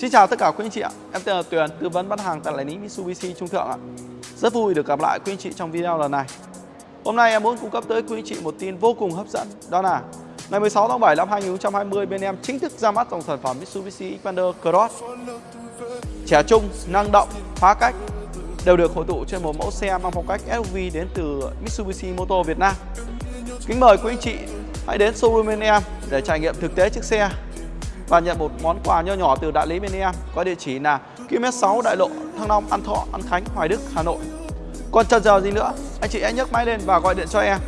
Xin chào tất cả quý anh chị ạ. Em tên là Tuyền, tư vấn bán hàng tại đại lý Mitsubishi Trung Thượng ạ. Rất vui được gặp lại quý anh chị trong video lần này. Hôm nay em muốn cung cấp tới quý anh chị một tin vô cùng hấp dẫn, đó là ngày 16 tháng 7 năm 2020 bên em chính thức ra mắt dòng sản phẩm Mitsubishi Xpander Cross. Trẻ trung, năng động, phá cách đều được hội tụ trên một mẫu xe mang phong cách SUV đến từ Mitsubishi Motor Việt Nam. Kính mời quý anh chị hãy đến showroom bên em để trải nghiệm thực tế chiếc xe và nhận một món quà nho nhỏ từ đại lý bên em có địa chỉ là km 6 đại lộ, Thăng Long, An Thọ, An Khánh, Hoài Đức, Hà Nội. Còn chờ giờ gì nữa, anh chị hãy nhấc máy lên và gọi điện cho em.